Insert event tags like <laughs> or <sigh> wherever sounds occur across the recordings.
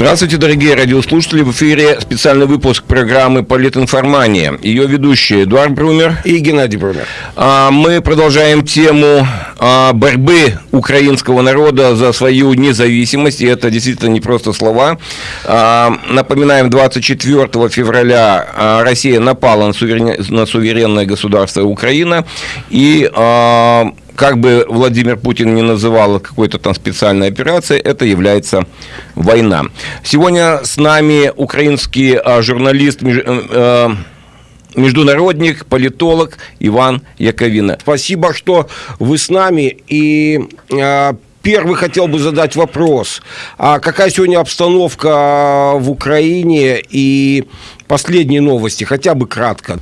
Здравствуйте, дорогие радиослушатели. В эфире специальный выпуск программы «Политинформания». Ее ведущие Эдуард Брумер и Геннадий Брумер. А, мы продолжаем тему а, борьбы украинского народа за свою независимость. И это действительно не просто слова. А, напоминаем, 24 февраля Россия напала на суверенное государство Украина. И как бы Владимир Путин не называл какой-то там специальной операцией, это является война. Сегодня с нами украинский а, журналист, э, э, международник, политолог Иван Яковина. Спасибо, что вы с нами. И э, первый хотел бы задать вопрос. А какая сегодня обстановка в Украине и последние новости, хотя бы кратко?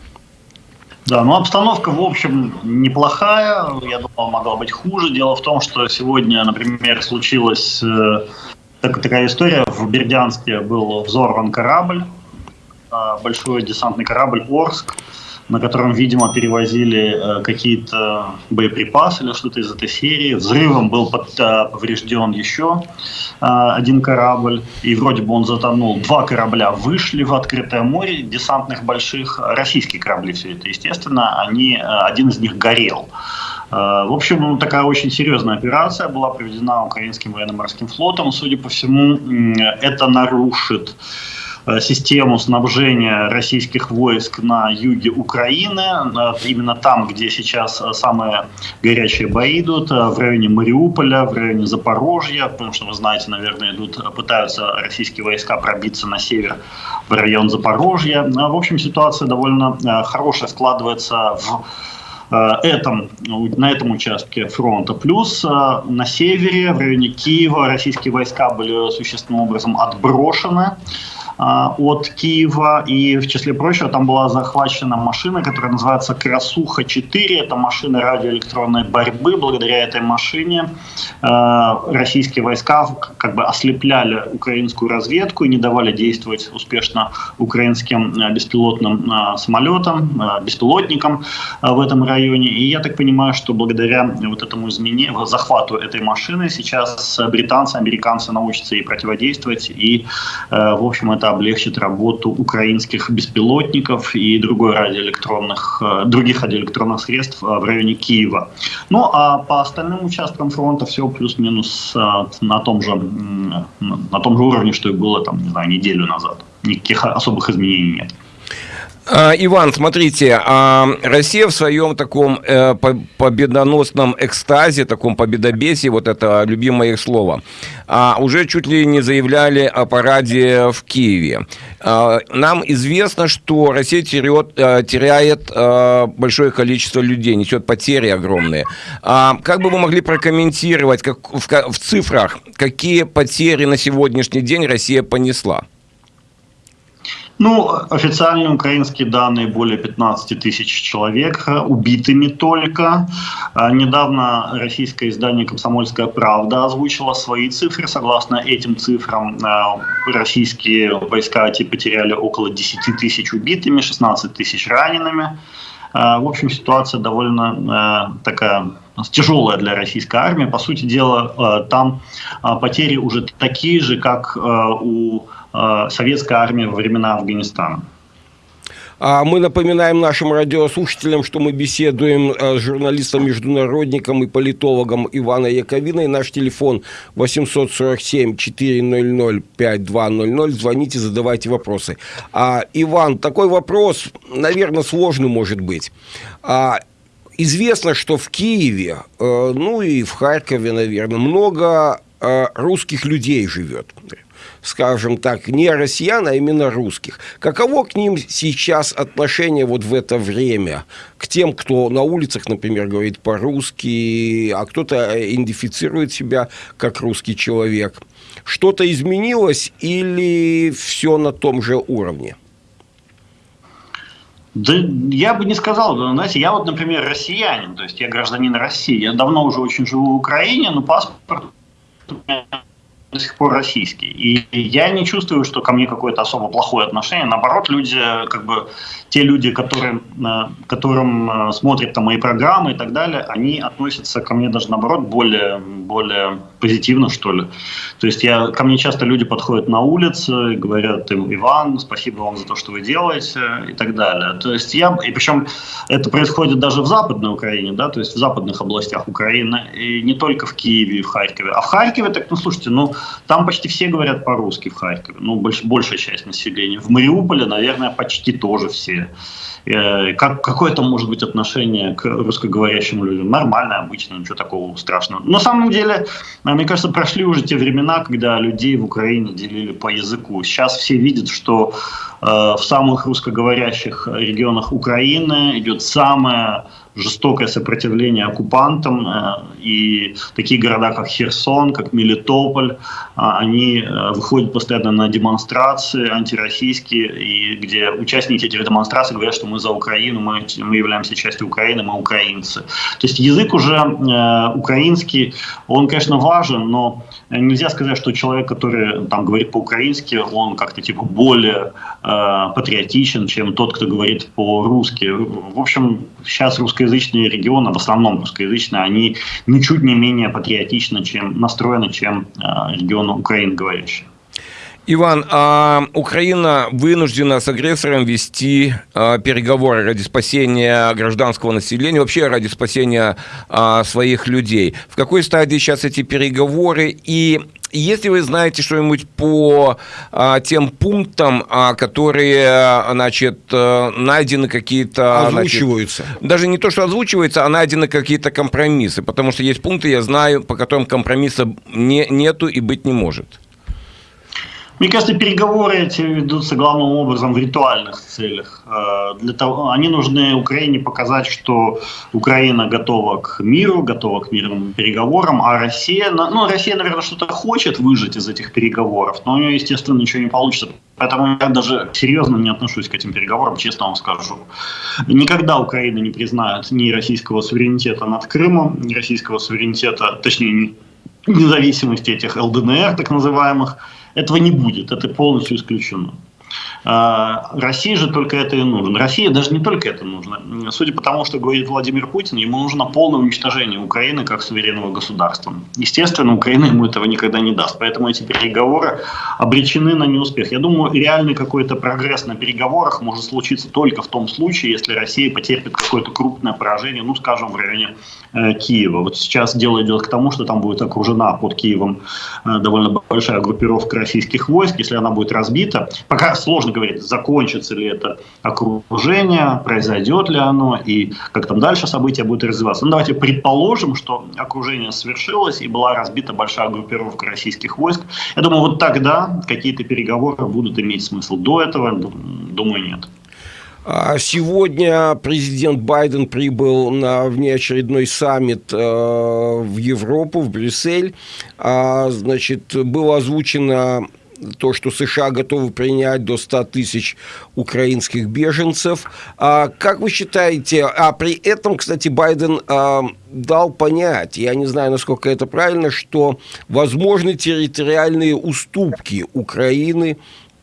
Да, ну обстановка, в общем, неплохая. Я думал, могла быть хуже. Дело в том, что сегодня, например, случилась э, так, такая история. В Бердянске был взорван корабль, э, большой десантный корабль «Орск» на котором, видимо, перевозили э, какие-то боеприпасы или что-то из этой серии. Взрывом был под, э, поврежден еще э, один корабль, и вроде бы он затонул. Два корабля вышли в открытое море, десантных больших, российские корабли все это, естественно, они, один из них горел. В общем, ну, такая очень серьезная операция была проведена украинским военно-морским флотом. Судя по всему, это нарушит Э, систему снабжения российских войск на юге Украины, именно там, где сейчас э, самые горячие бои идут, э, в районе Мариуполя, в районе Запорожья, потому что, вы знаете, наверное, идут, пытаются российские войска пробиться на север в район Запорожья. В общем, ситуация довольно хорошая складывается в этом, на этом участке фронта. Плюс на севере, в районе Киева, российские войска были существенным образом отброшены. А, от Киева. И в числе прочего там была захвачена машина, которая называется «Красуха-4». Это машина радиоэлектронной борьбы. Благодаря этой машине а, российские войска как бы ослепляли украинскую разведку и не давали действовать успешно украинским а, беспилотным самолетам, беспилотникам в этом районе. И я так понимаю, что благодаря вот этому изменению, захвату этой машины сейчас британцы, американцы научатся ей противодействовать. И, в общем, это облегчит работу украинских беспилотников и другой радиоэлектронных, э, других радиоэлектронных средств э, в районе Киева. Ну а по остальным участкам фронта все плюс-минус э, на том же на том же уровне, что и было там, не знаю, неделю назад. Никаких особых изменений нет. А, Иван, смотрите, а, Россия в своем таком э, победоносном экстазе, таком победобесии, вот это любимое их слово, а, уже чуть ли не заявляли о параде в Киеве. Нам известно, что Россия теряет, э, теряет э, большое количество людей, несет потери огромные. Как бы вы могли прокомментировать как, в, в цифрах, какие потери на сегодняшний день Россия понесла? Ну, официальные украинские данные более 15 тысяч человек э, убитыми только. А, недавно российское издание «Комсомольская правда» озвучило свои цифры. Согласно этим цифрам, э, российские войска потеряли около 10 тысяч убитыми, 16 тысяч ранеными. А, в общем, ситуация довольно э, такая тяжелая для российской армии. По сути дела, там потери уже такие же, как у Э, советская армия во времена Афганистана. А мы напоминаем нашим радиослушателям, что мы беседуем э, с журналистом-международником и политологом Иваном Яковиной. Наш телефон 847-400-5200. Звоните, задавайте вопросы. А, Иван, такой вопрос, наверное, сложный может быть. А, известно, что в Киеве, э, ну и в Харькове, наверное, много русских людей живет скажем так, не россиян, а именно русских. Каково к ним сейчас отношение вот в это время? К тем, кто на улицах, например, говорит по-русски, а кто-то идентифицирует себя как русский человек. Что-то изменилось или все на том же уровне? Да я бы не сказал, знаете, я вот, например, россиянин, то есть я гражданин России, я давно уже очень живу в Украине, но паспорт до сих пор российский. И я не чувствую, что ко мне какое-то особо плохое отношение. Наоборот, люди, как бы, те люди, которые, э, которым э, смотрят там мои программы и так далее, они относятся ко мне даже наоборот более, более позитивно, что ли. То есть я, ко мне часто люди подходят на улице говорят, Иван, спасибо вам за то, что вы делаете и так далее. То есть я, и причем это происходит даже в Западной Украине, да, то есть в западных областях Украины, и не только в Киеве и в Харькове. А в Харькове, так, ну слушайте, ну там почти все говорят по-русски в Харькове, ну больш, большая часть населения. В Мариуполе, наверное, почти тоже все. Э, как, какое то может быть отношение к русскоговорящим людям? Нормально, обычно, ничего такого страшного. На самом деле, э, мне кажется, прошли уже те времена, когда людей в Украине делили по языку. Сейчас все видят, что э, в самых русскоговорящих регионах Украины идет самая жестокое сопротивление оккупантам, э, и такие города, как Херсон, как Мелитополь, а, они э, выходят постоянно на демонстрации антироссийские, и где участники этих демонстраций говорят, что мы за Украину, мы, мы являемся частью Украины, мы украинцы. То есть язык уже э, украинский, он, конечно, важен, но нельзя сказать, что человек, который там говорит по-украински, он как-то типа более э, патриотичен, чем тот, кто говорит по-русски. В общем, сейчас русскоязычные регионы, в основном русскоязычные, они ничуть не менее патриотичны, чем настроены, чем э, регионы Украины говорящие. Иван, а Украина вынуждена с агрессором вести а, переговоры ради спасения гражданского населения, вообще ради спасения а, своих людей. В какой стадии сейчас эти переговоры и если вы знаете что-нибудь по а, тем пунктам, а, которые, значит, э, найдены какие-то... Озвучиваются. Значит, даже не то, что озвучиваются, а найдены какие-то компромиссы. Потому что есть пункты, я знаю, по которым компромисса не, нету и быть не может. Мне кажется, переговоры эти ведутся главным образом в ритуальных целях. Э, для того, они нужны Украине показать, что Украина готова к миру, готова к мирным переговорам, а Россия, ну, Россия, наверное, что-то хочет выжить из этих переговоров, но у нее, естественно, ничего не получится. Поэтому я даже серьезно не отношусь к этим переговорам, честно вам скажу. Никогда Украина не признает ни российского суверенитета над Крымом, ни российского суверенитета, точнее, независимости этих ЛДНР, так называемых, этого не будет, это полностью исключено. А, России же только это и нужно. России даже не только это нужно. Судя по тому, что говорит Владимир Путин, ему нужно полное уничтожение Украины как суверенного государства. Естественно, Украина ему этого никогда не даст. Поэтому эти переговоры обречены на неуспех. Я думаю, реальный какой-то прогресс на переговорах может случиться только в том случае, если Россия потерпит какое-то крупное поражение, ну, скажем, в районе э, Киева. Вот сейчас дело идет к тому, что там будет окружена под Киевом э, довольно большая группировка российских войск. Если она будет разбита, пока сложно говорить, закончится ли это окружение, произойдет ли оно и как там дальше события будут развиваться. Ну, давайте предположим, что окружение свершилось и была разбита большая группировка российских войск. Я думаю, вот тогда какие-то переговоры будут иметь смысл. До этого, думаю, нет. А сегодня президент Байден прибыл на внеочередной саммит э, в Европу, в Брюссель. А, значит, было озвучено то, что США готовы принять до 100 тысяч украинских беженцев. А как вы считаете, а при этом, кстати, Байден а, дал понять, я не знаю, насколько это правильно, что возможны территориальные уступки Украины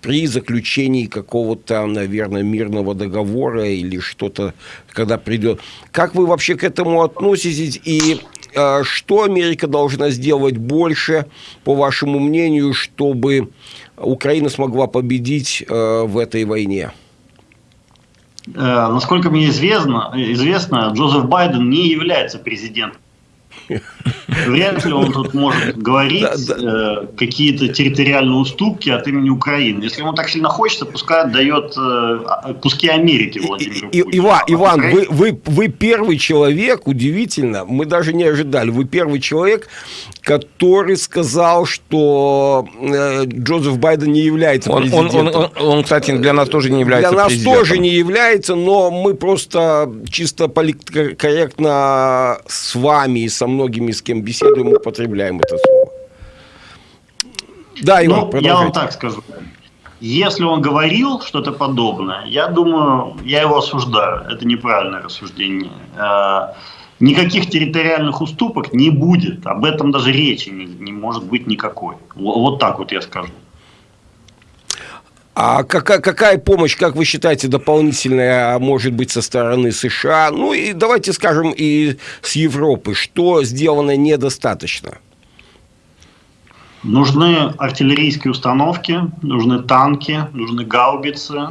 при заключении какого-то, наверное, мирного договора или что-то, когда придет. Как вы вообще к этому относитесь и что Америка должна сделать больше, по вашему мнению, чтобы Украина смогла победить э, в этой войне? Э, насколько мне известно, известно, Джозеф Байден не является президентом Вряд ли он тут может говорить э, какие-то территориальные уступки от имени Украины. Если ему так сильно хочется, пускай отдает э, куски Америки Владимиру и, Иван, а Иван вы, вы, вы первый человек, удивительно, мы даже не ожидали, вы первый человек, который сказал, что э, Джозеф Байден не является он, президентом. Он, он, он, он, кстати, для нас тоже не является Для нас президентом. тоже не является, но мы просто чисто политкорректно с вами и со многими, с кем беседуем, употребляем это слово. Да, Иван, ну, я вам так скажу. Если он говорил что-то подобное, я думаю, я его осуждаю. Это неправильное рассуждение. Э, Никаких территориальных уступок не будет. Об этом даже речи не, не может быть никакой. Вот так вот я скажу. А какая, какая помощь, как вы считаете, дополнительная может быть со стороны США? Ну и давайте скажем и с Европы. Что сделано недостаточно? Нужны артиллерийские установки, нужны танки, нужны гаубицы.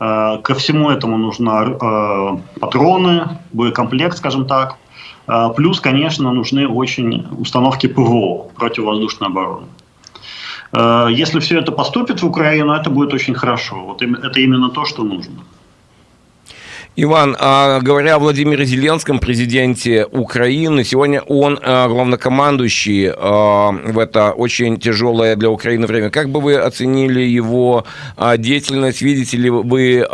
Э, ко всему этому нужны э, патроны, боекомплект, скажем так. Э, плюс, конечно, нужны очень установки ПВО, противовоздушной обороны. Э, если все это поступит в Украину, это будет очень хорошо. Вот это именно то, что нужно. Иван, а говоря о Владимире Зеленском, президенте Украины, сегодня он а, главнокомандующий а, в это очень тяжелое для Украины время. Как бы вы оценили его деятельность? Видите ли вы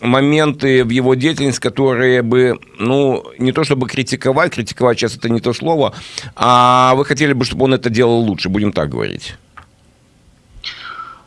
моменты в его деятельности, которые бы, ну, не то чтобы критиковать, критиковать сейчас это не то слово, а вы хотели бы, чтобы он это делал лучше, будем так говорить?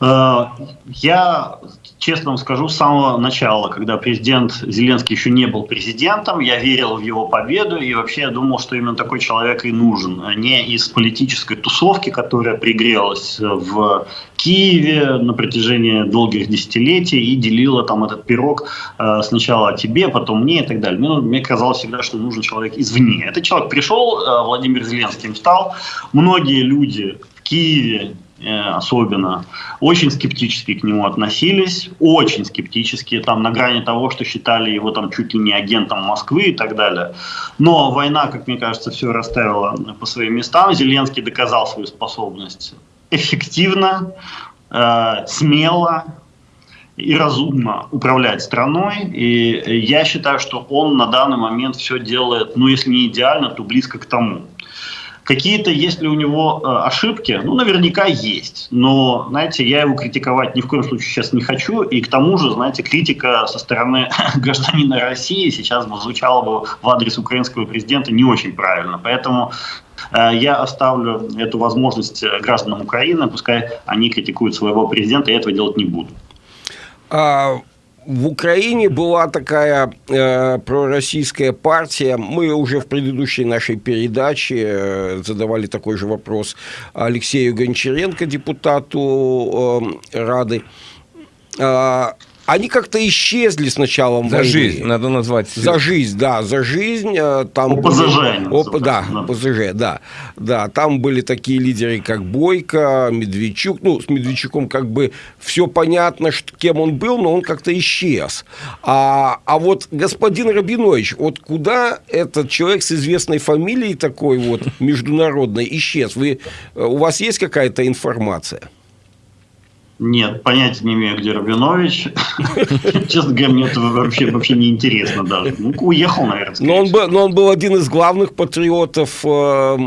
Э, я, честно вам скажу, с самого начала, когда президент Зеленский еще не был президентом, я верил в его победу и вообще я думал, что именно такой человек и нужен. А не из политической тусовки, которая пригрелась в Киеве на протяжении долгих десятилетий и делила там этот пирог э, сначала тебе, потом мне и так далее. Мне, мне казалось всегда, что нужен человек извне. Этот человек пришел, э, Владимир Зеленский стал. Многие люди Киеве особенно, очень скептически к нему относились, очень скептически, там на грани того, что считали его там чуть ли не агентом Москвы и так далее. Но война, как мне кажется, все расставила по своим местам. Зеленский доказал свою способность эффективно, э, смело и разумно управлять страной. И я считаю, что он на данный момент все делает, ну если не идеально, то близко к тому. Какие-то, если у него э, ошибки, ну, наверняка есть. Но, знаете, я его критиковать ни в коем случае сейчас не хочу. И к тому же, знаете, критика со стороны <laughs> гражданина России сейчас бы звучала бы в адрес украинского президента не очень правильно. Поэтому э, я оставлю эту возможность э, гражданам Украины, пускай они критикуют своего президента, я этого делать не буду. А, в Украине была такая э, пророссийская партия. Мы уже в предыдущей нашей передаче э, задавали такой же вопрос Алексею Гончаренко, депутату э, Рады. Э, они как-то исчезли с началом за войны. жизнь, надо назвать. За жизнь, да, за жизнь. Э, там ОПЗЖ. Были, оп, да, да, ОПЗЖ, да. Да, там были такие лидеры, как Бойко, Медведчук. Ну, с Медведчуком как бы все понятно, что, кем он был, но он как-то исчез. А, а вот господин Рабинович, вот куда этот человек с известной фамилией такой вот международной исчез? Вы, э, у вас есть какая-то информация? Нет, понятия не имею, где Рабинович. <laughs> Честно говоря, мне это вообще, вообще не интересно даже. Ну, уехал, наверное. Но он, был, но он был один из главных патриотов э,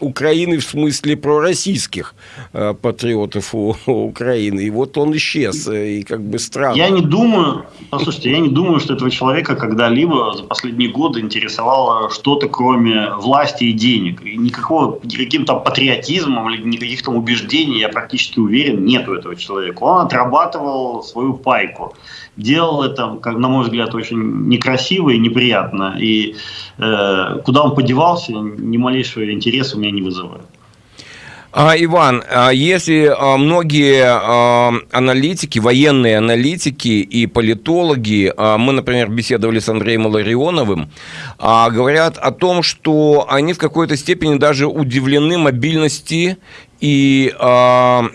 Украины, в смысле пророссийских э, патриотов у, у Украины. И вот он исчез, э, и как бы странно. Я не думаю, послушайте, я не думаю, что этого человека когда-либо за последние годы интересовало что-то, кроме власти и денег. И никакого, никаким там патриотизмом или никаких там убеждений, я практически уверен, нету этого человека человек. Он отрабатывал свою пайку. Делал это, как на мой взгляд, очень некрасиво и неприятно. И э, куда он подевался, ни малейшего интереса у меня не вызывает. А, Иван, а если а, многие аналитики, военные аналитики и политологи, мы, например, беседовали с Андреем Ларионовым, говорят о том, что они в какой-то степени даже удивлены мобильности и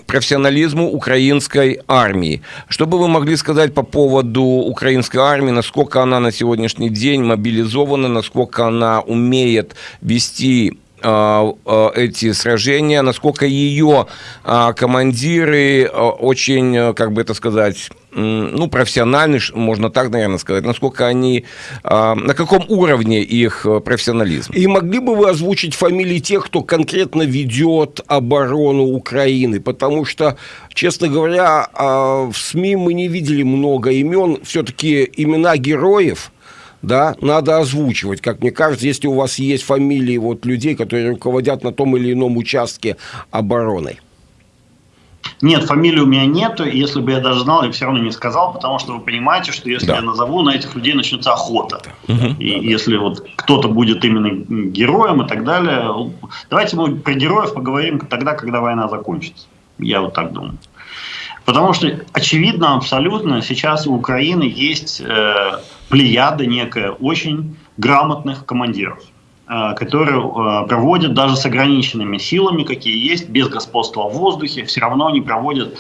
профессионализму украинской армии. Что бы вы могли сказать по поводу украинской армии, насколько она на сегодняшний день мобилизована, насколько она умеет вести эти сражения, насколько ее а, командиры очень, как бы это сказать, ну, профессиональны, можно так, наверное, сказать, насколько они, на каком уровне их профессионализм. И могли бы вы озвучить фамилии тех, кто конкретно ведет оборону Украины? Потому что, честно говоря, в СМИ мы не видели много имен, все-таки имена героев – да, надо озвучивать, как мне кажется, если у вас есть фамилии вот людей, которые руководят на том или ином участке обороны. Нет, фамилии у меня нету, если бы я даже знал, я бы все равно не сказал, потому что вы понимаете, что если да. я назову, на этих людей начнется охота. Угу. И если вот кто-то будет именно героем и так далее, давайте мы про героев поговорим тогда, когда война закончится. Я вот так думаю. Потому что очевидно абсолютно сейчас у Украины есть э, плеяда некая очень грамотных командиров. Э, которые э, проводят даже с ограниченными силами, какие есть, без господства в воздухе, все равно они проводят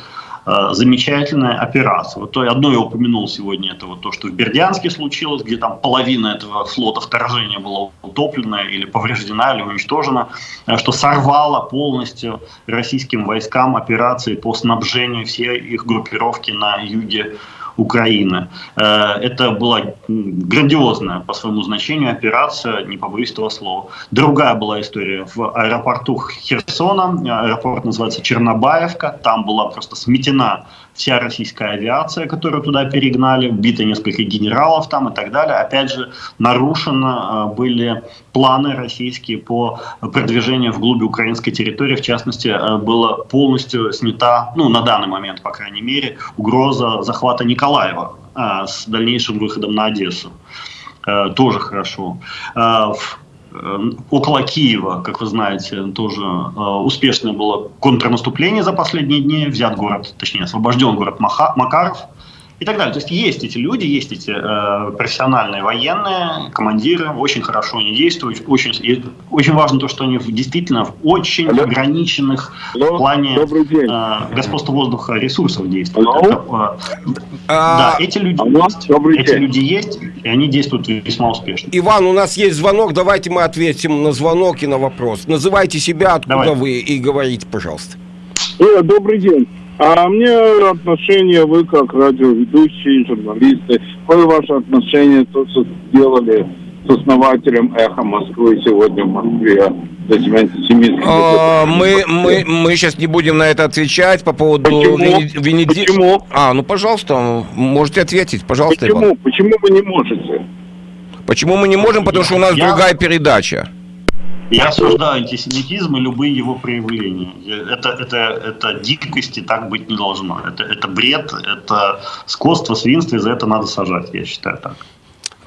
замечательная операция. Вот то одно я упомянул сегодня, это вот то, что в Бердянске случилось, где там половина этого флота вторжения была утоплена или повреждена, или уничтожена, что сорвало полностью российским войскам операции по снабжению всей их группировки на юге Украины. Э, это была грандиозная по своему значению операция, не побоюсь этого слова. Другая была история в аэропорту Херсона, аэропорт называется Чернобаевка, там была просто сметена вся российская авиация, которую туда перегнали, убито несколько генералов там и так далее. Опять же, нарушены э, были планы российские по продвижению вглубь украинской территории. В частности, э, была полностью снята, ну, на данный момент, по крайней мере, угроза захвата Николаева э, с дальнейшим выходом на Одессу. Тоже хорошо. Около Киева, как вы знаете, тоже успешное было контрнаступление за последние дни. Взят город, точнее, освобожден город Макаров и так далее. То есть есть эти люди, есть эти э, профессиональные военные, командиры, очень хорошо они действуют, очень, и очень важно то, что они действительно в очень Алло. ограниченных Алло. в плане э, господства воздуха ресурсов действуют. Это, э, а... Да, эти люди Алло. есть, Добрый эти день. люди есть, и они действуют весьма успешно. Иван, у нас есть звонок, давайте мы ответим на звонок и на вопрос. Называйте себя, откуда Давай. вы, и говорите, пожалуйста. Э, добрый день. А мне отношение, вы как радиоведущие, журналисты, какое ваше отношение, то, что сделали с основателем «Эхо Москвы» сегодня в Москве? А, мы, мы, мы сейчас не будем на это отвечать по поводу Почему? Венеди... Почему? А, ну, пожалуйста, можете ответить, пожалуйста, Почему? Иван. Почему вы не можете? Почему мы не можем? Потому что у нас Я... другая передача. Я осуждаю антисемитизм и любые его проявления. Это, это, это дикости так быть не должно. Это, это бред, это скотство, свинство, и за это надо сажать, я считаю так.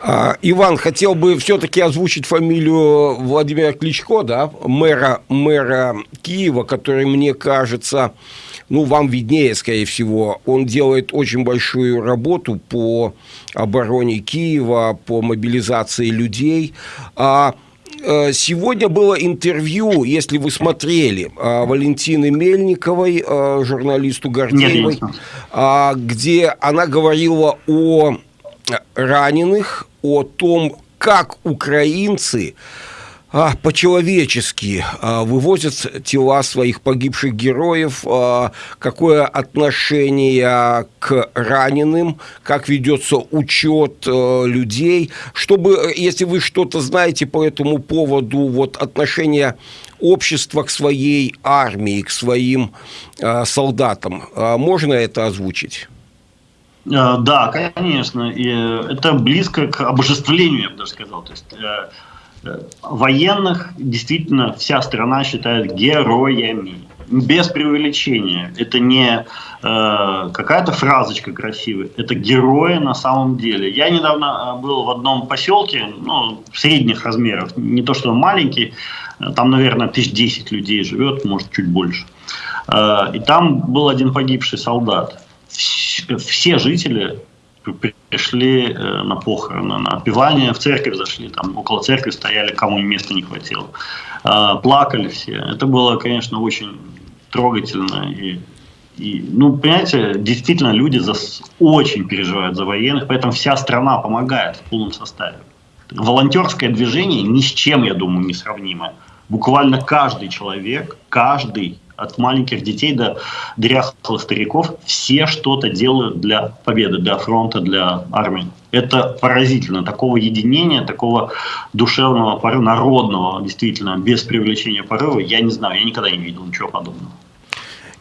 А, Иван, хотел бы все-таки озвучить фамилию Владимира Кличко, да, мэра, мэра Киева, который, мне кажется, ну, вам виднее, скорее всего, он делает очень большую работу по обороне Киева, по мобилизации людей. А сегодня было интервью, если вы смотрели, э, Валентины Мельниковой, э, журналисту Гордеевой, где она говорила о раненых, о том, как украинцы а, по-человечески а, вывозят тела своих погибших героев, а, какое отношение к раненым, как ведется учет людей, чтобы, если вы что-то знаете по этому поводу, вот отношение общества к своей армии, к своим солдатам, можно это озвучить? Да, конечно. И это близко к обожествлению, я бы даже сказал. То есть военных действительно вся страна считает героями. Без преувеличения. Это не э, какая-то фразочка красивая, это герои на самом деле. Я недавно э, был в одном поселке, ну, средних размеров, не то что маленький, там, наверное, тысяч десять людей живет, может, чуть больше. Э, и там был один погибший солдат. Все жители пришли э, на похороны, на отпевание, в церковь зашли, там около церкви стояли, кому места не хватило. А, плакали все. Это было, конечно, очень трогательно. И, и, ну, понимаете, действительно люди за, очень переживают за военных, поэтому вся страна помогает в полном составе. Волонтерское движение ни с чем, я думаю, не сравнимо. Буквально каждый человек, каждый от маленьких детей до дряхлых стариков, все что-то делают для победы, для фронта, для армии. Это поразительно. Такого единения, такого душевного порыва, народного, действительно, без привлечения порыва, я не знаю, я никогда не видел ничего подобного.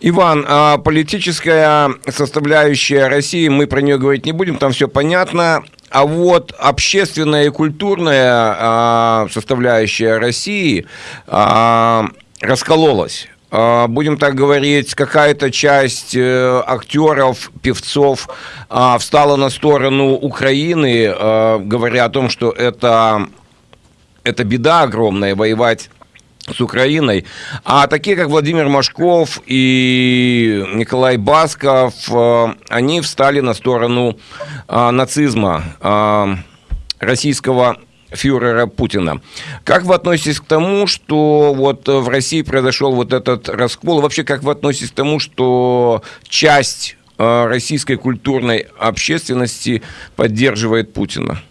Иван, а политическая составляющая России, мы про нее говорить не будем, там все понятно. А вот общественная и культурная а, составляющая России а, раскололась. А, будем так говорить, какая-то часть э, актеров, певцов а, встала на сторону Украины, а, говоря о том, что это, это беда огромная, воевать с Украиной. А такие, как Владимир Машков и Николай Басков, они встали на сторону нацизма, российского фюрера Путина. Как вы относитесь к тому, что вот в России произошел вот этот раскол? Вообще, как вы относитесь к тому, что часть э, российской культурной общественности поддерживает Путина?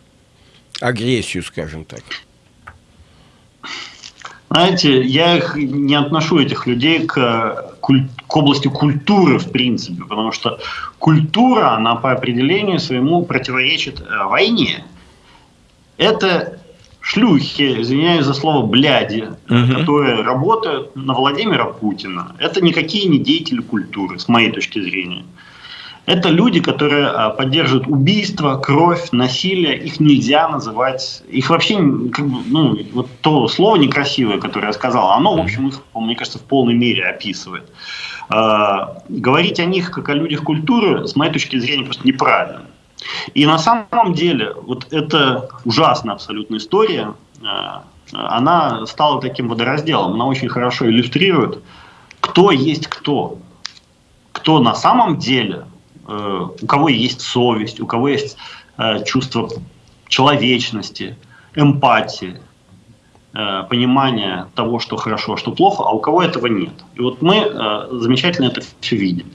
Агрессию, скажем так. Знаете, я их не отношу этих людей к, к области культуры в принципе, потому что культура, она по определению своему противоречит э, войне это шлюхи, извиняюсь за слово, бляди, угу. которые работают на Владимира Путина. Это никакие не деятели культуры, с моей точки зрения. Это люди, которые а, поддерживают убийство, кровь, насилие. Их нельзя называть... Их вообще, как бы, ну, вот то слово некрасивое, которое я сказал, оно, в общем, их, мне кажется, в полной мере описывает. А, говорить о них, как о людях культуры, с моей точки зрения, просто неправильно. И на самом деле, вот эта ужасная абсолютная история, э, она стала таким водоразделом. Она очень хорошо иллюстрирует, кто есть кто. Кто на самом деле, э, у кого есть совесть, у кого есть э, чувство человечности, эмпатии, понимание того, что хорошо, а что плохо, а у кого этого нет. И вот мы замечательно это все видим.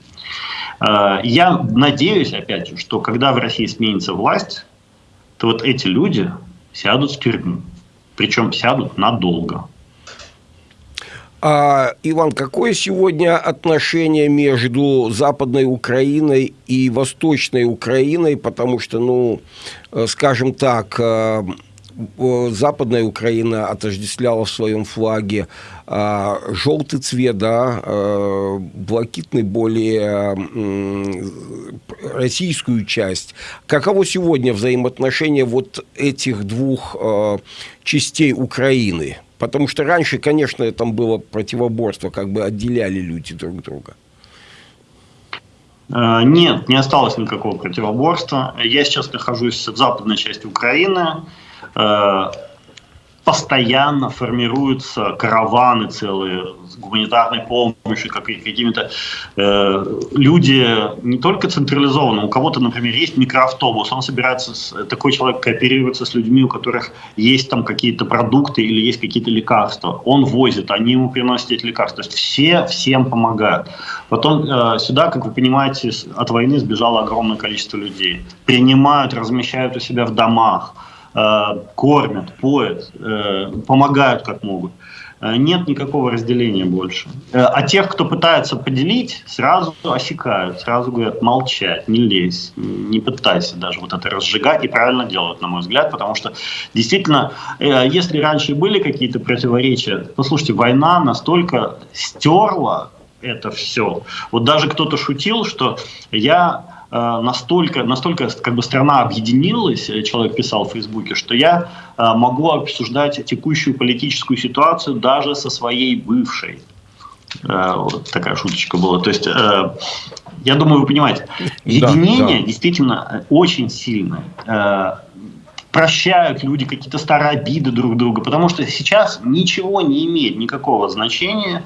Э, я надеюсь, опять же, что когда в России сменится власть, то вот эти люди сядут в тюрьму. Причем сядут надолго. А, Иван, какое сегодня отношение между Западной Украиной и Восточной Украиной? Потому что, ну, э, скажем так, э, Западная Украина отождествляла в своем флаге а, желтый цвет, да, а, блакитный более российскую часть. Каково сегодня взаимоотношение вот этих двух а, частей Украины? Потому что раньше, конечно, там было противоборство, как бы отделяли люди друг друга. Нет, не осталось никакого противоборства. Я сейчас нахожусь в западной части Украины. Э, постоянно формируются караваны целые с гуманитарной помощью, как какими-то э, люди не только централизованно, у кого-то, например, есть микроавтобус, он собирается, с, такой человек кооперируется с людьми, у которых есть там какие-то продукты или есть какие-то лекарства, он возит, они ему приносят эти лекарства, то есть все всем помогают. Потом э, сюда, как вы понимаете, от войны сбежало огромное количество людей, принимают, размещают у себя в домах, кормят, поят, э, помогают как могут. Э, нет никакого разделения больше. А тех, кто пытается поделить, сразу осекают, сразу говорят, молчать, не лезь, не пытайся даже вот это разжигать. И правильно делают, на мой взгляд, потому что действительно, если раньше были какие-то противоречия, послушайте, война настолько стерла это все. Вот даже кто-то шутил, что я Э, настолько, настолько как бы страна объединилась, э, человек писал в Фейсбуке, что я э, могу обсуждать текущую политическую ситуацию даже со своей бывшей. Вот такая шуточка была. То есть, я думаю, вы понимаете, единение да, да. действительно очень сильное прощают люди какие-то старые обиды друг друга, потому что сейчас ничего не имеет никакого значения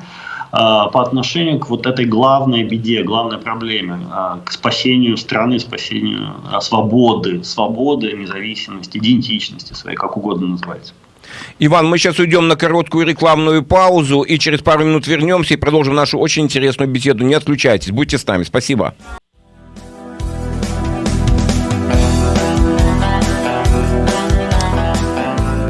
по отношению к вот этой главной беде, главной проблеме, а, к спасению страны, спасению а, свободы, свободы, независимости, идентичности своей, как угодно называется. Иван, мы сейчас уйдем на короткую рекламную паузу и через пару минут вернемся и продолжим нашу очень интересную беседу. Не отключайтесь, будьте с нами. Спасибо.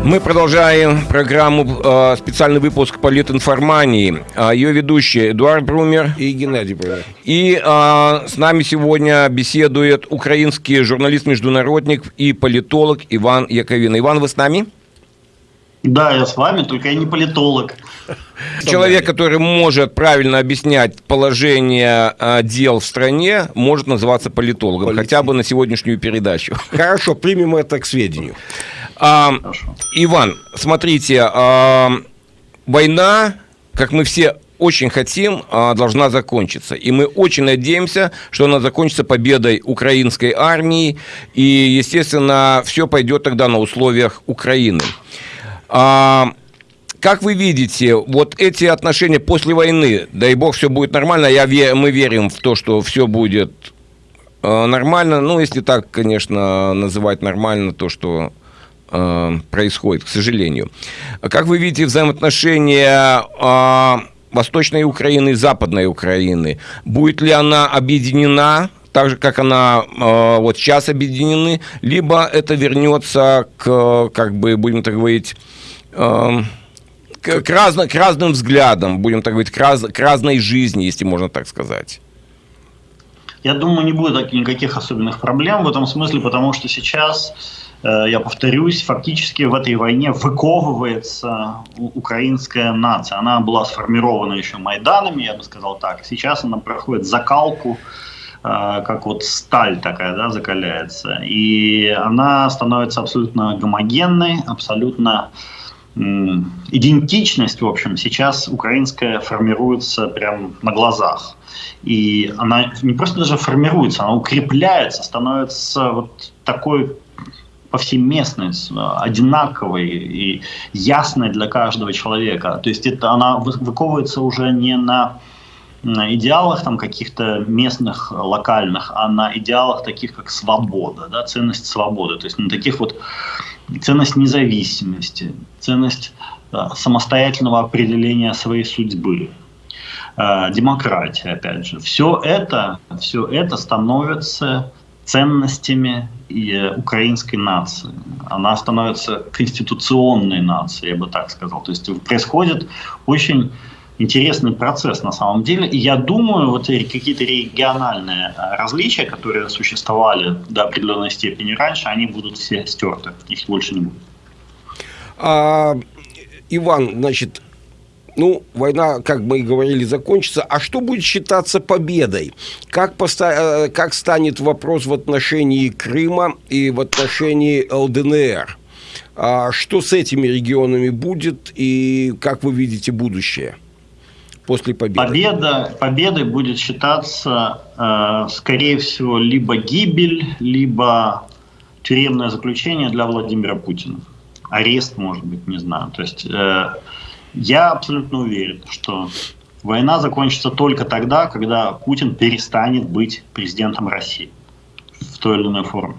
Мы продолжаем программу э, специальный выпуск политинформании. Э, ее ведущие Эдуард Брумер и Геннадий Брумер. И э, с нами сегодня беседует украинский журналист-международник и политолог Иван Яковин. Иван, вы с нами? Да, я с вами, только я не политолог. <laughs> Человек, который может правильно объяснять положение дел в стране, может называться политологом, Полицей. хотя бы на сегодняшнюю передачу. Хорошо, примем это к сведению. А, Иван, смотрите, а, война, как мы все очень хотим, а, должна закончиться. И мы очень надеемся, что она закончится победой украинской армии. И, естественно, все пойдет тогда на условиях Украины. А, как вы видите, вот эти отношения после войны, дай бог, все будет нормально, я, мы верим в то, что все будет а, нормально, ну, если так, конечно, называть нормально то, что э, происходит, к сожалению. Как вы видите взаимоотношения э, Восточной Украины и Западной Украины? Будет ли она объединена так же, как она э, вот сейчас объединены, либо это вернется к, как бы, будем так говорить, э, к, к, разно, к разным взглядам, будем так говорить, к, раз, к разной жизни, если можно так сказать. Я думаю, не будет никаких особенных проблем в этом смысле, потому что сейчас я повторюсь, фактически в этой войне выковывается украинская нация. Она была сформирована еще Майданами, я бы сказал так. Сейчас она проходит закалку, э, как вот сталь такая, да, закаляется. И она становится абсолютно гомогенной, абсолютно идентичность, в общем, сейчас украинская формируется прямо на глазах. И она не просто даже формируется, она укрепляется, становится вот такой повсеместной, одинаковой и ясной для каждого человека. То есть это она выковывается уже не на идеалах там каких-то местных, локальных, а на идеалах таких, как свобода, да, ценность свободы. То есть на таких вот ценность независимости, ценность да, самостоятельного определения своей судьбы, э, демократия, опять же. Все это, все это становится ценностями и украинской нации. Она становится конституционной нацией, я бы так сказал. То есть происходит очень интересный процесс на самом деле. И я думаю, вот какие-то региональные различия, которые существовали до определенной степени раньше, они будут все стерты. Их больше не будет. А, Иван, значит, ну, война, как мы и говорили, закончится. А что будет считаться победой? Как, поста- э, как станет вопрос в отношении Крыма и в отношении ЛДНР? А что с этими регионами будет и как вы видите будущее после победы? Победа, победой будет считаться, э, скорее всего, либо гибель, либо тюремное заключение для Владимира Путина. Арест, может быть, не знаю. То есть... Э, я абсолютно уверен, что война закончится только тогда, когда Путин перестанет быть президентом России в той или иной форме.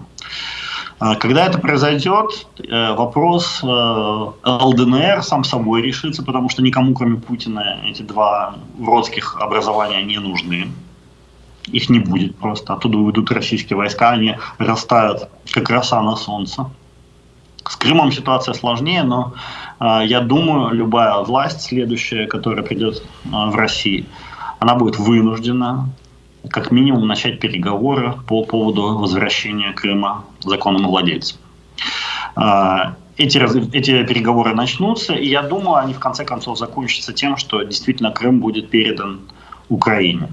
А когда это произойдет, э, вопрос э, ЛДНР сам собой решится, потому что никому, кроме Путина, эти два уродских образования не нужны. Их не будет просто. Оттуда уйдут российские войска, они растают, как роса на солнце. С Крымом ситуация сложнее, но я думаю, любая власть следующая, которая придет э, в России, она будет вынуждена как минимум начать переговоры по поводу возвращения Крыма законным владельцам. Э, эти, эти переговоры начнутся, и я думаю, они в конце концов закончатся тем, что действительно Крым будет передан Украине.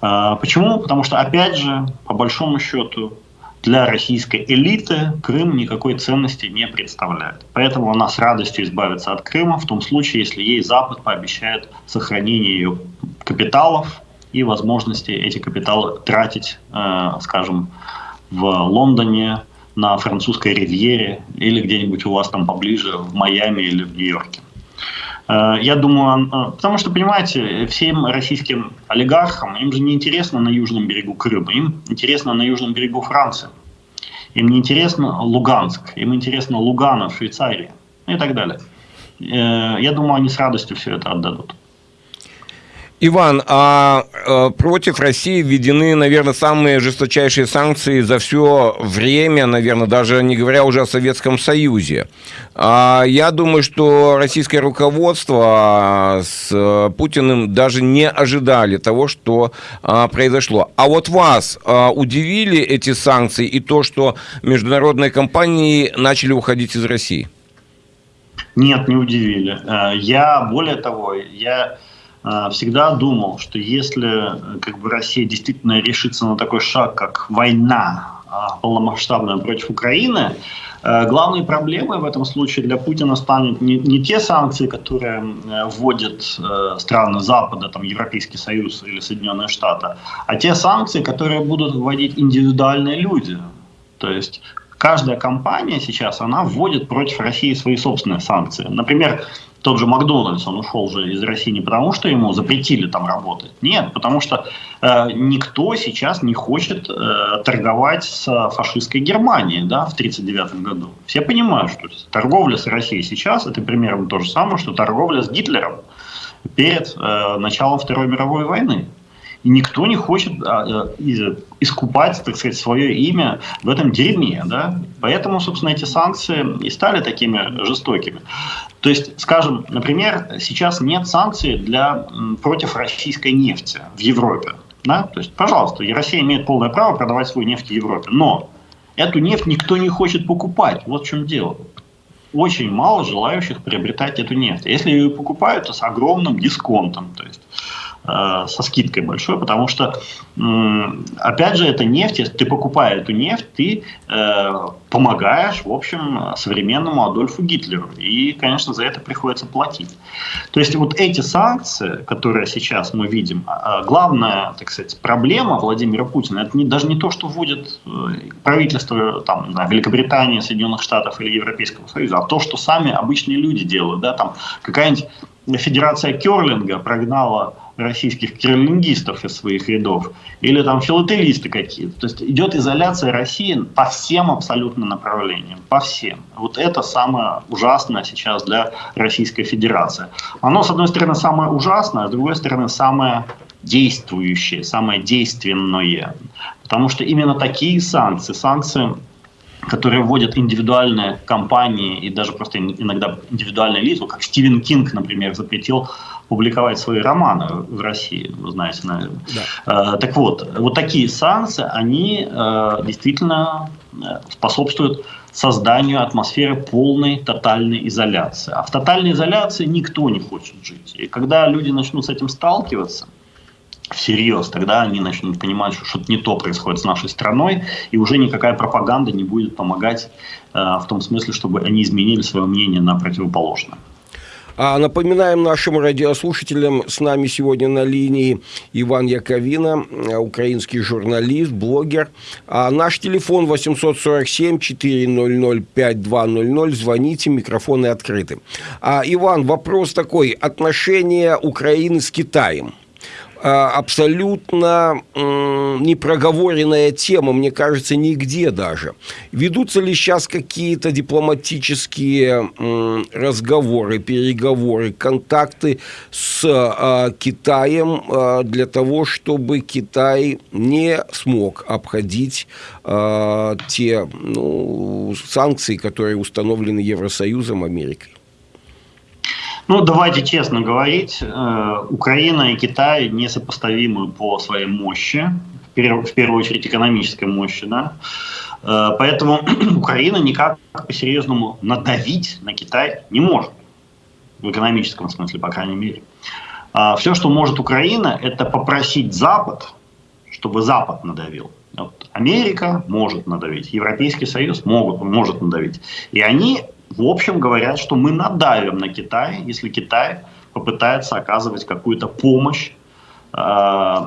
Почему? Потому что, опять же, по большому счету, для российской элиты Крым никакой ценности не представляет. Поэтому она с радостью избавится от Крыма в том случае, если ей Запад пообещает сохранение ее капиталов и возможности эти капиталы тратить, э, скажем, в Лондоне, на французской ривьере или где-нибудь у вас там поближе, в Майами или в Нью-Йорке. Э, я думаю, э, потому что, понимаете, всем российским олигархам, им же не интересно на южном берегу Крыма, им интересно на южном берегу Франции. Им не интересно Луганск, им интересно Лугана в Швейцарии и так далее. Э, я думаю, они с радостью все это отдадут. Иван, а э, против России введены, наверное, самые жесточайшие санкции за все время, наверное, даже не говоря уже о Советском Союзе. А я думаю, что российское руководство с э, Путиным даже не ожидали того, что а, произошло. А вот вас а, удивили эти санкции и то, что международные компании начали уходить из России? Нет, не удивили. Я, более того, я а, всегда думал, что если как бы, Россия действительно решится на такой шаг, как война полномасштабная против Украины, э, главной проблемой в этом случае для Путина станет не, не те санкции, которые вводят страны Запада, там Европейский Союз или Соединенные Штаты, а те санкции, которые будут вводить индивидуальные люди. То есть каждая компания сейчас, она вводит против России свои собственные санкции. Например, тот же Макдональдс, он ушел же из России не потому, что ему запретили там работать. Нет, потому что э, никто сейчас не хочет э, торговать с фашистской Германией да, в 1939 году. Все понимают, что торговля с Россией сейчас это примерно то же самое, что торговля с Гитлером перед э, началом Второй мировой войны. И никто не хочет а, э, искупать, так сказать, свое имя в этом дерьме. Да? Поэтому, собственно, эти санкции и стали такими жестокими. То есть, скажем, например, сейчас нет санкций для, против российской нефти в Европе. Да? То есть, пожалуйста, Россия имеет полное право продавать свою нефть в Европе. Но эту нефть никто не хочет покупать. Вот в чем дело. Очень мало желающих приобретать эту нефть. Если ее покупают, то с огромным дисконтом. То есть со скидкой большой, потому что, опять же, это нефть, ты покупая эту нефть, ты э, помогаешь, в общем, современному Адольфу Гитлеру. И, конечно, за это приходится платить. То есть вот эти санкции, которые сейчас мы видим, а, а главная, так сказать, проблема Владимира Путина, это не, даже не то, что вводит э, правительство там, знаю, Великобритании, Соединенных Штатов или Европейского Союза, а то, что сами обычные люди делают. Да, там какая-нибудь Федерация Керлинга прогнала российских кирлингистов из своих рядов, или там филателисты какие-то. То есть идет изоляция России по всем абсолютно направлениям, по всем. Вот это самое ужасное сейчас для Российской Федерации. Оно, с одной стороны, самое ужасное, а с другой стороны, самое действующее, самое действенное. Потому что именно такие санкции, санкции которые вводят индивидуальные компании и даже просто иногда индивидуальные лица, как Стивен Кинг, например, запретил публиковать свои романы в России, вы знаете, наверное. Да. Э, так вот, вот такие санкции, они э, действительно э, способствуют созданию атмосферы полной тотальной изоляции. А в тотальной изоляции никто не хочет жить. И когда люди начнут с этим сталкиваться, всерьез, тогда они начнут понимать, что что-то не то происходит с нашей страной, и уже никакая пропаганда не будет помогать э, в том смысле, чтобы они изменили свое мнение на противоположное. А напоминаем нашим радиослушателям, с нами сегодня на линии Иван Яковина, украинский журналист, блогер. А наш телефон 847-400-5200. Звоните, микрофоны открыты. А, Иван, вопрос такой. Отношения Украины с Китаем – абсолютно непроговоренная тема, мне кажется, нигде даже. Ведутся ли сейчас какие-то дипломатические разговоры, переговоры, контакты с а, Китаем а, для того, чтобы Китай не смог обходить те ну, санкции, которые установлены Евросоюзом, Америкой? Ну, давайте честно говорить, э, Украина и Китай несопоставимы по своей мощи, в первую очередь экономической мощи, да. Э, поэтому <clears throat> Украина никак по-серьезному надавить на Китай не может. В экономическом смысле, по крайней мере. А все, что может Украина, это попросить Запад, чтобы Запад надавил. Вот Америка может надавить, Европейский Союз могут, может надавить. И они в общем говорят, что мы надавим на Китай, если Китай попытается оказывать какую-то помощь э,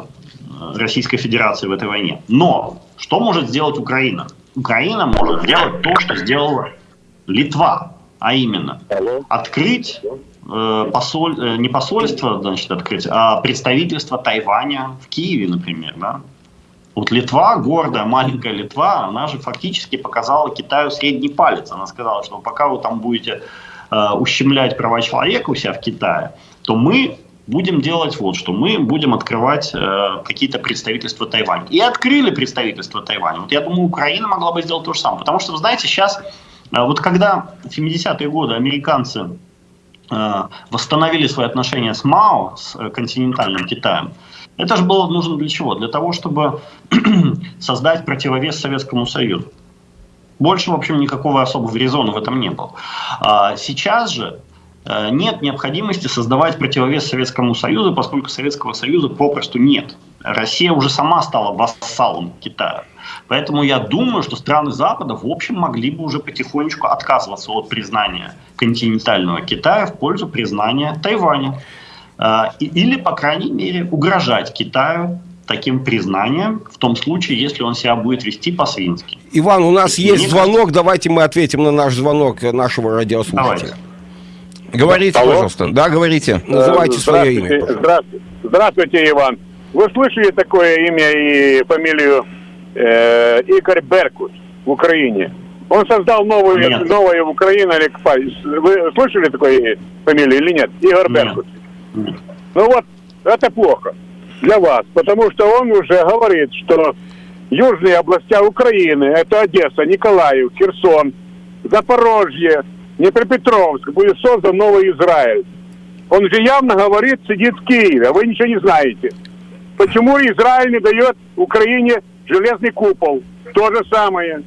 Российской Федерации в этой войне. Но что может сделать Украина? Украина может сделать то, что сделала Литва, а именно открыть э, посоль, э, не посольство, значит, открыть, а представительство Тайваня в Киеве, например, да, вот Литва, гордая маленькая Литва, она же фактически показала Китаю средний палец. Она сказала, что пока вы там будете э, ущемлять права человека у себя в Китае, то мы будем делать вот что. Мы будем открывать э, какие-то представительства Тайваня. И открыли представительство Тайваня. Вот я думаю, Украина могла бы сделать то же самое. Потому что, вы знаете, сейчас, э, вот когда в 70-е годы американцы э, восстановили свои отношения с Мао, с э, континентальным Китаем, это же было нужно для чего? Для того, чтобы <clears throat> создать противовес Советскому Союзу. Больше, в общем, никакого особого резона в этом не было. А сейчас же э, нет необходимости создавать противовес Советскому Союзу, поскольку Советского Союза попросту нет. Россия уже сама стала вассалом Китая. Поэтому я думаю, что страны Запада в общем могли бы уже потихонечку отказываться от признания континентального Китая в пользу признания Тайваня. Э, или, по крайней мере, угрожать Китаю таким признанием в том случае, если он себя будет вести по-свински. Иван, у нас есть Мне звонок, кажется... давайте мы ответим на наш звонок нашего радиослушателя. Давайте. Говорите, Алло. пожалуйста. Да, говорите. Называйте свое имя. Здравствуйте. Здравствуйте, Иван. Вы слышали такое имя и фамилию э, Игорь Беркут в Украине? Он создал новую, нет. новую Украину. Вы слышали такое фамилию или нет? Игорь нет. Беркут. Нет. Ну вот, это плохо для вас, потому что он уже говорит, что южные области Украины, это Одесса, Николаев, Херсон, Запорожье, Днепропетровск, будет создан новый Израиль. Он же явно говорит, сидит в Киеве, а вы ничего не знаете. Почему Израиль не дает Украине железный купол? То же самое.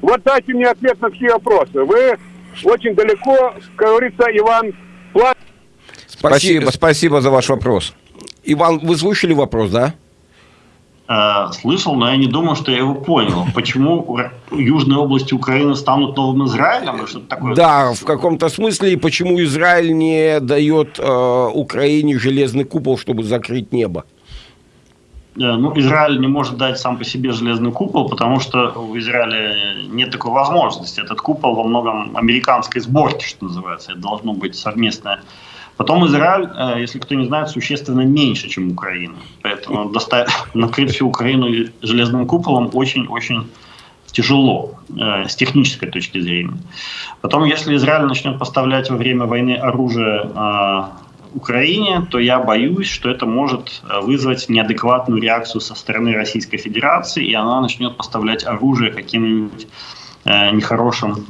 Вот дайте мне ответ на все вопросы. Вы очень далеко, как говорится, Иван, Спасибо, спасибо за ваш вопрос. Иван, вы слышали вопрос, да? Э, слышал, но я не думаю, что я его понял. Почему южные области Украины станут новым Израилем? Что такое? Да, в каком-то смысле. И почему Израиль не дает э, Украине железный купол, чтобы закрыть небо? Э, ну, Израиль не может дать сам по себе железный купол, потому что у Израиля нет такой возможности. Этот купол во многом американской сборки, что называется. Это должно быть совместное Потом Израиль, э, если кто не знает, существенно меньше, чем Украина. Поэтому доставить, <laughs> накрыть всю Украину железным куполом очень-очень тяжело э, с технической точки зрения. Потом, если Израиль начнет поставлять во время войны оружие э, Украине, то я боюсь, что это может вызвать неадекватную реакцию со стороны Российской Федерации, и она начнет поставлять оружие каким-нибудь нехорошим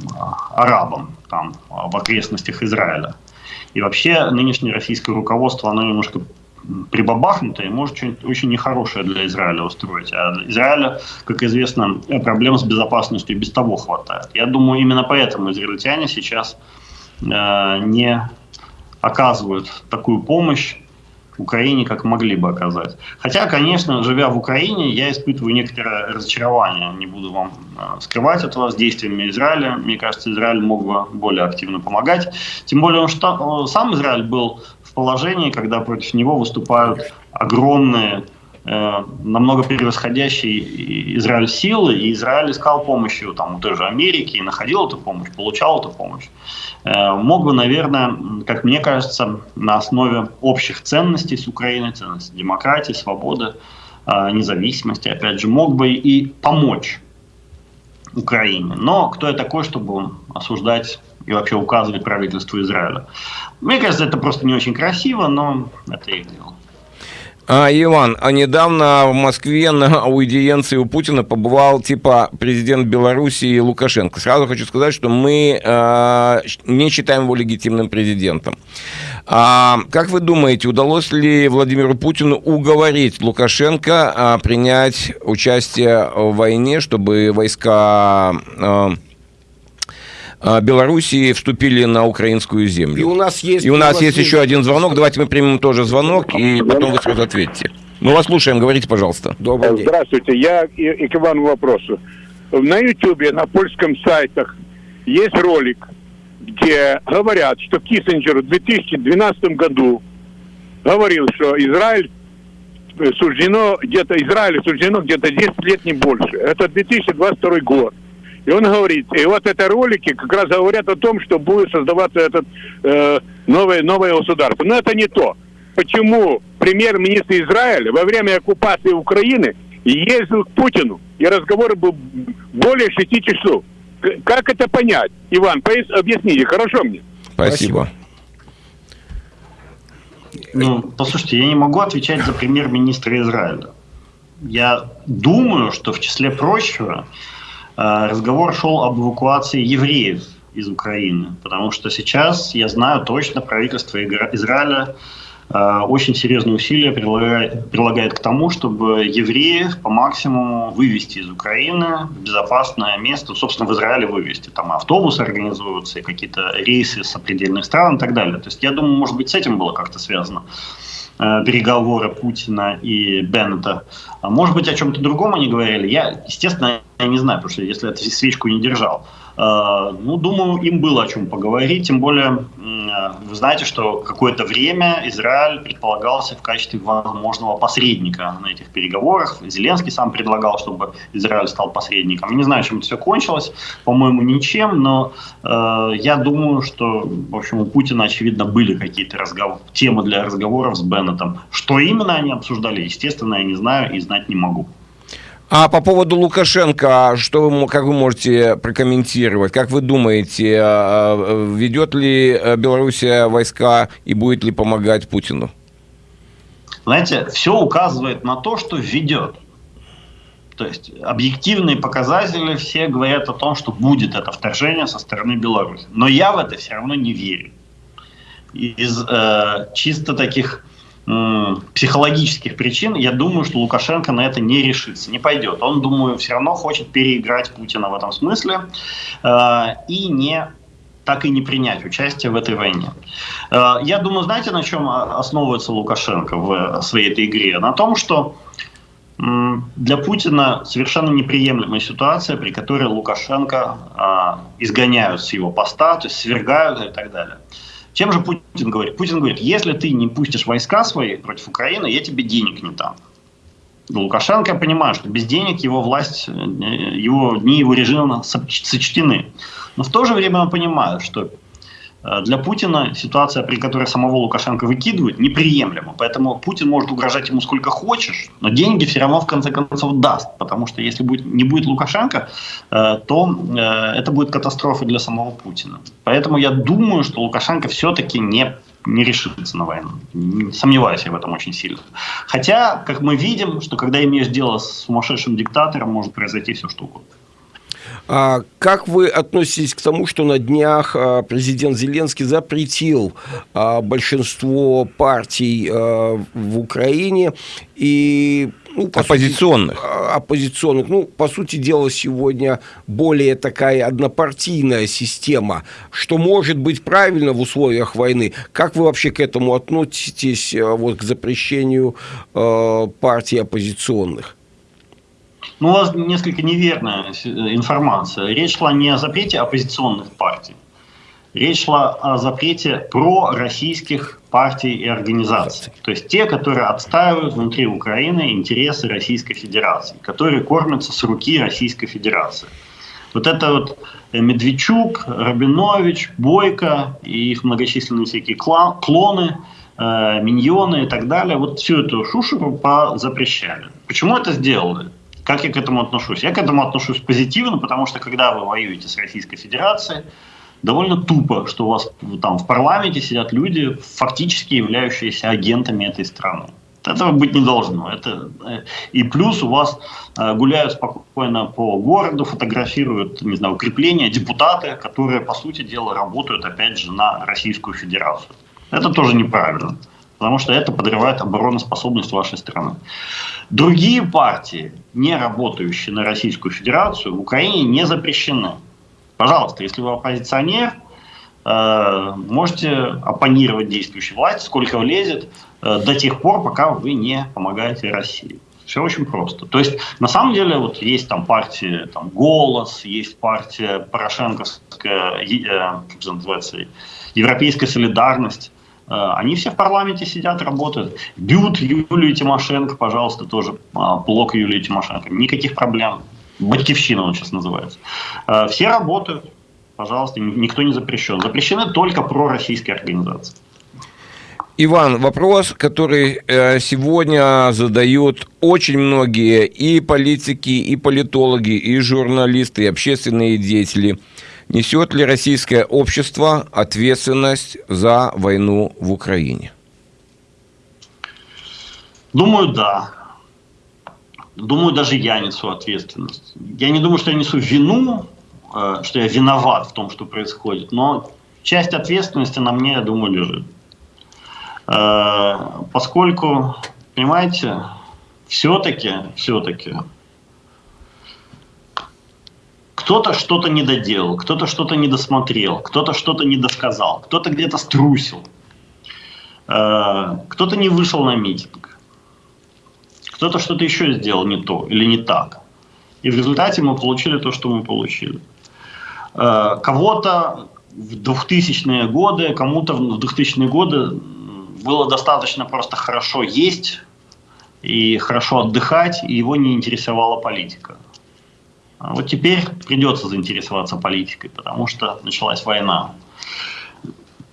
арабам там, в окрестностях Израиля. И вообще нынешнее российское руководство, оно немножко прибабахнутое, может что-нибудь очень нехорошее для Израиля устроить. А Израиля, как известно, проблем с безопасностью без того хватает. Я думаю, именно поэтому израильтяне сейчас э, не оказывают такую помощь Украине, как могли бы оказать. Хотя, конечно, живя в Украине, я испытываю некоторое разочарование. Не буду вам э, скрывать этого с действиями Израиля. Мне кажется, Израиль мог бы более активно помогать. Тем более, он что, сам Израиль был в положении, когда против него выступают огромные намного превосходящий Израиль силы, и Израиль искал помощи там, у той же Америки, и находил эту помощь, получал эту помощь. Э, мог бы, наверное, как мне кажется, на основе общих ценностей с Украиной, ценностей демократии, свободы, э, независимости, опять же, мог бы и помочь Украине. Но кто я такой, чтобы осуждать и вообще указывать правительству Израиля? Мне кажется, это просто не очень красиво, но это их дело. А, Иван, а недавно в Москве на аудиенции у Путина побывал типа президент Белоруссии Лукашенко. Сразу хочу сказать, что мы э, не считаем его легитимным президентом. А, как вы думаете, удалось ли Владимиру Путину уговорить Лукашенко а, принять участие в войне, чтобы войска... А, Белоруссии вступили на украинскую землю. И у нас есть, и у нас, есть еще один звонок. Давайте мы примем тоже звонок, и потом вы сразу ответите. Мы вас слушаем, говорите, пожалуйста. Добрый день. Здравствуйте, я и, и к Ивану вопросу. На Ютубе, на польском сайтах есть ролик, где говорят, что Киссинджер в 2012 году говорил, что Израиль суждено где-то Израилю суждено где-то 10 лет не больше. Это 2022 год. И он говорит, и вот это ролики как раз говорят о том, что будет создаваться этот э, новое, новое государство. Но это не то. Почему премьер-министр Израиля во время оккупации Украины ездил к Путину, и разговор был более шести часов. Как это понять? Иван, объясните, хорошо мне? Спасибо. Ну, послушайте, я не могу отвечать за премьер-министра Израиля. Я думаю, что в числе прочего разговор шел об эвакуации евреев из Украины, потому что сейчас, я знаю точно, правительство Израиля э, очень серьезные усилия прилагает, прилагает к тому, чтобы евреев по максимуму вывести из Украины в безопасное место, собственно, в Израиле вывести. Там автобусы организуются, какие-то рейсы с сопредельных стран и так далее. То есть я думаю, может быть, с этим было как-то связано э, переговоры Путина и Беннета. А может быть, о чем-то другом они говорили. Я, естественно, я не знаю, потому что если я свечку не держал. Э, ну, думаю, им было о чем поговорить, тем более вы знаете, что какое-то время Израиль предполагался в качестве возможного посредника на этих переговорах. Зеленский сам предлагал, чтобы Израиль стал посредником. Не знаю, чем это все кончилось, по-моему, ничем, но э, я думаю, что, в общем, у Путина, очевидно, были какие-то разговор... темы для разговоров с Беннетом. Что именно они обсуждали, естественно, я не знаю и знать не могу. А по поводу Лукашенко, что вы, как вы можете прокомментировать? Как вы думаете, а, а, ведет ли э, Белоруссия войска и будет ли помогать Путину? Знаете, все указывает на то, что ведет. То есть объективные показатели все говорят о том, что будет это вторжение со стороны Беларуси. Но я в это все равно не верю. Из э, чисто таких психологических причин, я думаю, что Лукашенко на это не решится, не пойдет. Он, думаю, все равно хочет переиграть Путина в этом смысле э, и не так и не принять участие в этой войне. Э, я думаю, знаете, на чем основывается Лукашенко в своей этой игре? На том, что для Путина совершенно неприемлемая ситуация, при которой Лукашенко э, изгоняют с его поста, то есть свергают и так далее. Чем же Путин говорит? Путин говорит, если ты не пустишь войска свои против Украины, я тебе денег не дам. Лукашенко, я понимаю, что без денег его власть, э, его дни его режима сочтены. Но в то же время он понимает, что Э, для Путина ситуация, при которой самого Лукашенко выкидывают, неприемлема. Поэтому Путин может угрожать ему сколько хочешь, но деньги все равно в конце концов даст. Потому что если будет, не будет Лукашенко, э, то э, это будет катастрофа для самого Путина. Поэтому я думаю, что Лукашенко все-таки не не решится на войну. Сомневаюсь я в этом очень сильно. Хотя, как мы видим, что когда имеешь дело с сумасшедшим диктатором, может произойти все что угодно. А как вы относитесь к тому, что на днях а, президент Зеленский запретил а, большинство партий в Украине и ну, оппозиционных. Сути, оппозиционных. Ну, по сути дела, сегодня более такая однопартийная система, что может быть правильно в условиях войны. Как вы вообще к этому относитесь, вот, к запрещению э, партий оппозиционных? Ну, у вас несколько неверная информация. Речь шла не о запрете оппозиционных партий. Речь шла о запрете пророссийских партий и организаций. То есть те, которые отстаивают внутри Украины интересы Российской Федерации, которые кормятся с руки Российской Федерации. Вот это вот Медведчук, Рабинович, Бойко и их многочисленные всякие клоны, э, миньоны и так далее, вот всю эту шушеру запрещали. Почему это сделали? Как я к этому отношусь? Я к этому отношусь позитивно, потому что когда вы воюете с Российской Федерацией, довольно тупо, что у вас там в парламенте сидят люди, фактически являющиеся агентами этой страны. Этого быть не должно. Это, э, и плюс у вас э, гуляют спокойно по городу, фотографируют, не знаю, укрепления, депутаты, которые, по сути дела, работают, опять же, на Российскую Федерацию. Это тоже неправильно, потому что это подрывает обороноспособность вашей страны. Другие партии, не работающие на Российскую Федерацию, в Украине не запрещены. Пожалуйста, если вы оппозиционер, э, можете оппонировать действующей власти, сколько влезет, э, до тех пор, пока вы не помогаете России. Все очень просто. То есть, на самом деле, вот есть там партия там, «Голос», есть партия Порошенковская, э, как называется, «Европейская солидарность». Э, они все в парламенте сидят, работают. Бьют Юлию Тимошенко, пожалуйста, тоже а, блок Юлии Тимошенко. Никаких проблем. Батькивщина он сейчас называется. Э, все работают, пожалуйста, никто не запрещен. Запрещены только пророссийские организации. Иван, вопрос, который э, сегодня задают очень многие и политики, и политологи, и журналисты, и общественные деятели – Несет ли российское общество ответственность за войну в Украине? Думаю, да. Думаю, даже я несу ответственность. Я не думаю, что я несу вину, э, что я виноват в том, что происходит, но часть ответственности на мне, я думаю, лежит. Поскольку, понимаете, все-таки, все-таки кто-то что-то не доделал, кто-то что-то не досмотрел, кто-то что-то не досказал, кто-то где-то струсил, кто-то не вышел на митинг, кто-то что-то еще сделал не то или не так. И в результате мы получили то, что мы получили. Э, кого-то в 2000-е годы, кому-то в 2000-е годы было достаточно просто хорошо есть и хорошо отдыхать, и его не интересовала политика. А вот теперь придется заинтересоваться политикой, потому что началась война.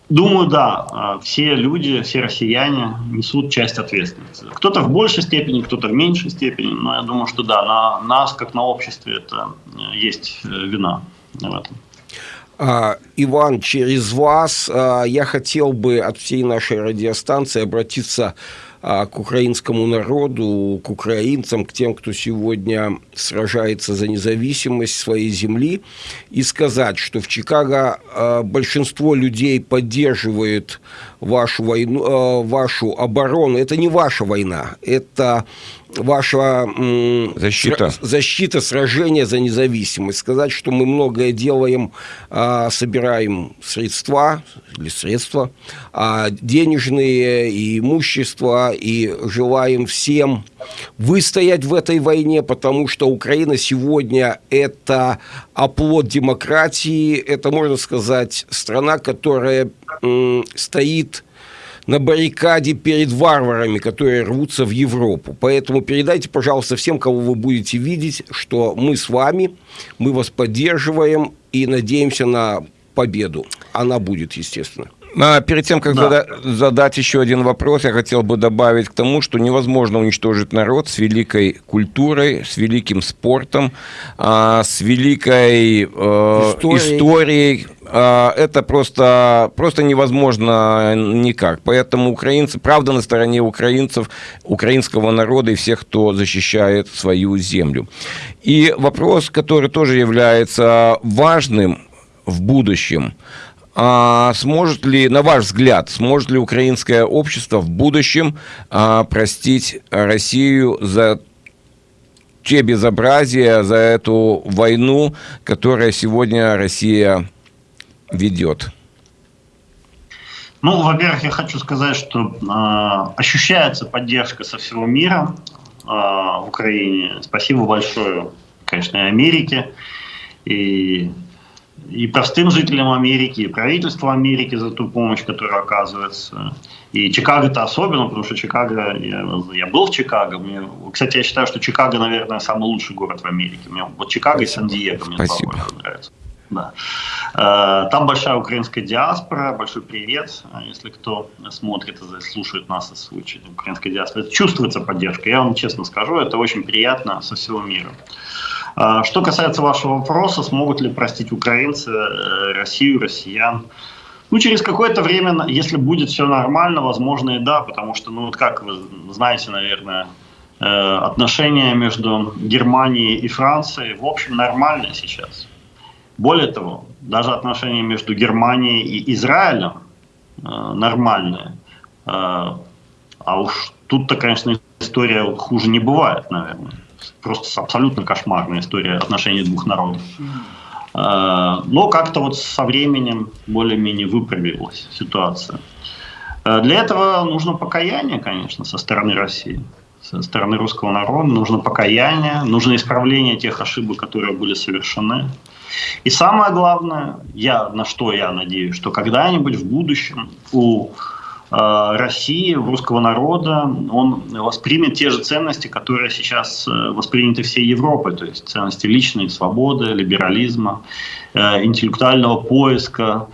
Думаю, да, а, все люди, все россияне несут часть ответственности. Кто-то в большей степени, кто-то в меньшей степени, но я думаю, что да, на нас, как на обществе, это э, есть э, вина в этом. А, Иван, через вас я хотел бы от всей нашей радиостанции обратиться а, к украинскому народу, к украинцам, к тем, кто сегодня сражается за независимость своей земли, и сказать, что в Чикаго а, большинство людей поддерживает вашу войну, а, вашу оборону. Это не ваша война, это ваша защита. защита, сражение за независимость. Сказать, что мы многое делаем, собираем средства или средства, денежные и имущество, и желаем всем выстоять в этой войне, потому что Украина сегодня – это оплот демократии, это, можно сказать, страна, которая стоит на баррикаде перед варварами, которые рвутся в Европу. Поэтому передайте, пожалуйста, всем, кого вы будете видеть, что мы с вами, мы вас поддерживаем и надеемся на победу. Она будет, естественно. А перед тем, как да. зада задать еще один вопрос, я хотел бы добавить к тому, что невозможно уничтожить народ с великой культурой, с великим спортом, а, с великой э, историей. историей. А, это просто, просто невозможно никак. Поэтому украинцы, правда на стороне украинцев, украинского народа и всех, кто защищает свою землю. И вопрос, который тоже является важным в будущем – а сможет ли, на ваш взгляд, сможет ли украинское общество в будущем а, простить Россию за те безобразия, за эту войну, которая сегодня Россия ведет? Ну, во-первых, я хочу сказать, что э, ощущается поддержка со всего мира э, Украине. Спасибо большое, конечно, Америке, и и простым жителям Америки, и правительству Америки за ту помощь, которая оказывается. И Чикаго-то особенно, потому что Чикаго, я, я был в Чикаго. Мне, кстати, я считаю, что Чикаго, наверное, самый лучший город в Америке. Мне, вот Чикаго и Сан-Диего мне Спасибо. два нравятся. Да. Э, там большая украинская диаспора, большой привет, если кто смотрит и слушает нас из украинской диаспоры. Чувствуется поддержка, я вам честно скажу, это очень приятно со всего мира. А, что касается вашего вопроса, смогут ли простить украинцы э, Россию, россиян? Ну, через какое-то время, если будет все нормально, возможно и да, потому что, ну, вот как вы знаете, наверное, э, отношения между Германией и Францией, в общем, нормальные сейчас. Более того, даже отношения между Германией и Израилем э, нормальные. А уж тут-то, конечно, история хуже не бывает, наверное просто абсолютно кошмарная история отношений двух народов. Э, но как-то вот со временем более-менее выправилась ситуация. Э, для этого нужно покаяние, конечно, со стороны России, со стороны русского народа. Нужно покаяние, нужно исправление тех ошибок, которые были совершены. И самое главное, я, на что я надеюсь, что когда-нибудь в будущем у России, русского народа, он воспримет те же ценности, которые сейчас э, восприняты всей Европой, то есть ценности личной свободы, либерализма, э, интеллектуального поиска,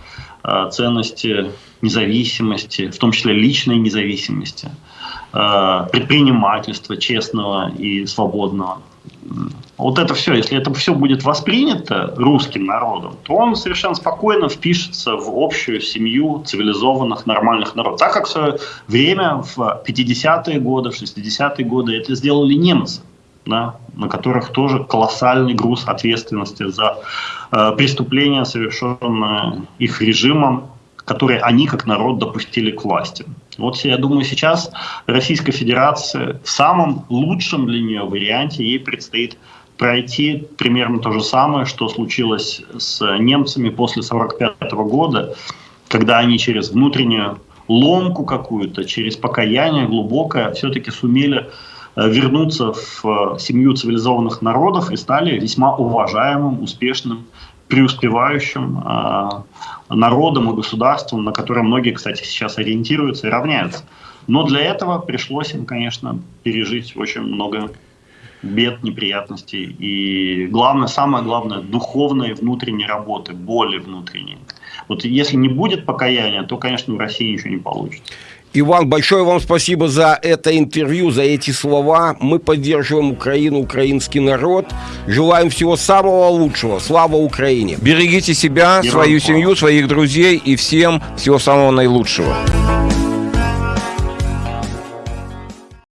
ценности независимости, в том числе личной независимости, предпринимательства честного и свободного. Вот это все, если это все будет воспринято русским народом, то он совершенно спокойно впишется в общую семью цивилизованных, нормальных народов. Так как в свое время, в 50-е годы, в 60-е годы это сделали немцы, да, на которых тоже колоссальный груз ответственности за э, преступления, совершенные их режимом, которые они как народ допустили к власти. Вот я думаю, сейчас Российская Федерация в самом лучшем для нее варианте ей предстоит пройти примерно то же самое, что случилось с немцами после 1945 года, когда они через внутреннюю ломку какую-то, через покаяние глубокое все-таки сумели э, вернуться в э, семью цивилизованных народов и стали весьма уважаемым, успешным, преуспевающим э, народом и государством, на которое многие, кстати, сейчас ориентируются и равняются. Но для этого пришлось им, конечно, пережить очень много бед, неприятностей. И главное, самое главное, духовной внутренней работы, боли внутренней. Вот если не будет покаяния, то, конечно, в России ничего не получится. Иван, большое вам спасибо за это интервью, за эти слова. Мы поддерживаем Украину, украинский народ. Желаем всего самого лучшего. Слава Украине! Берегите себя, Героям свою семью, своих друзей и всем всего самого наилучшего.